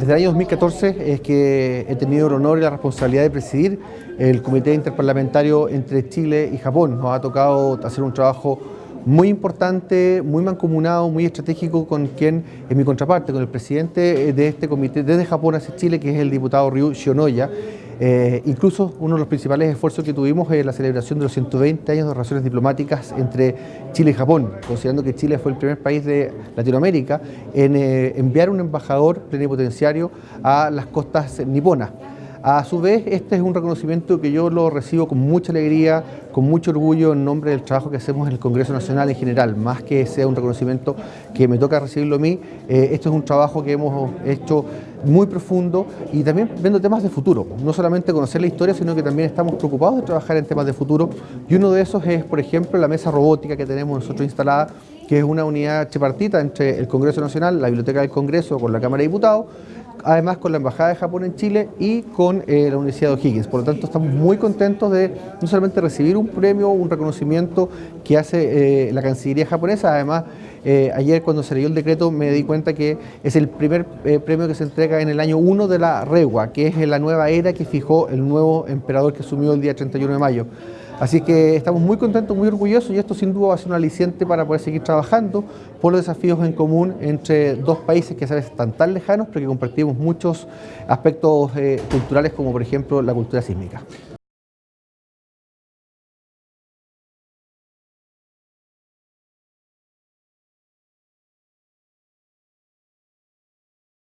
desde el año 2014 es que he tenido el honor y la responsabilidad de presidir el Comité Interparlamentario entre Chile y Japón. Nos ha tocado hacer un trabajo muy importante, muy mancomunado, muy estratégico con quien es mi contraparte, con el presidente de este comité desde Japón hacia Chile, que es el diputado Ryu Shionoya. Eh, incluso uno de los principales esfuerzos que tuvimos es la celebración de los 120 años de relaciones diplomáticas entre Chile y Japón, considerando que Chile fue el primer país de Latinoamérica en eh, enviar un embajador plenipotenciario a las costas niponas. A su vez, este es un reconocimiento que yo lo recibo con mucha alegría, con mucho orgullo en nombre del trabajo que hacemos en el Congreso Nacional en general, más que sea un reconocimiento que me toca recibirlo a mí, eh, esto es un trabajo que hemos hecho muy profundo y también viendo temas de futuro, no solamente conocer la historia, sino que también estamos preocupados de trabajar en temas de futuro y uno de esos es, por ejemplo, la mesa robótica que tenemos nosotros instalada, que es una unidad tripartita entre el Congreso Nacional, la Biblioteca del Congreso con la Cámara de Diputados, además con la Embajada de Japón en Chile y con eh, la Universidad de O'Higgins. Por lo tanto, estamos muy contentos de no solamente recibir un premio, un reconocimiento que hace eh, la Cancillería japonesa, además eh, ayer cuando se leyó el decreto me di cuenta que es el primer premio que se entrega en el año 1 de la Regua, que es la nueva era que fijó el nuevo emperador que asumió el día 31 de mayo. Así que estamos muy contentos, muy orgullosos y esto sin duda va a ser un aliciente para poder seguir trabajando por los desafíos en común entre dos países que a veces están tan lejanos pero que compartimos muchos aspectos eh, culturales como por ejemplo la cultura sísmica.